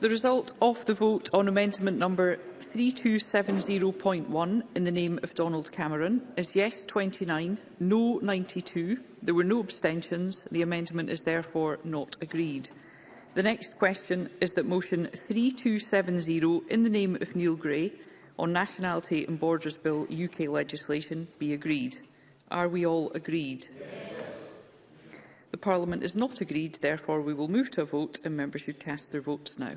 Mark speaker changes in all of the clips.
Speaker 1: The result of the vote on amendment number 3270.1 in the name of Donald Cameron is yes 29, no 92. There were no abstentions. The amendment is therefore not agreed. The next question is that motion 3270 in the name of Neil Gray on Nationality and Borders Bill UK legislation be agreed. Are we all agreed? Yes. The Parliament is not agreed, therefore we will move to a vote and members should cast their votes now.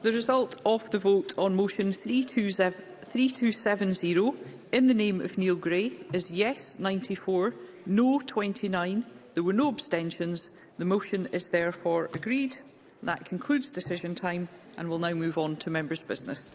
Speaker 1: The result of the vote on motion 3270 in the name of Neil Gray is yes 94, no 29. There were no abstentions. The motion is therefore agreed. That concludes decision time and we'll now move on to members' business.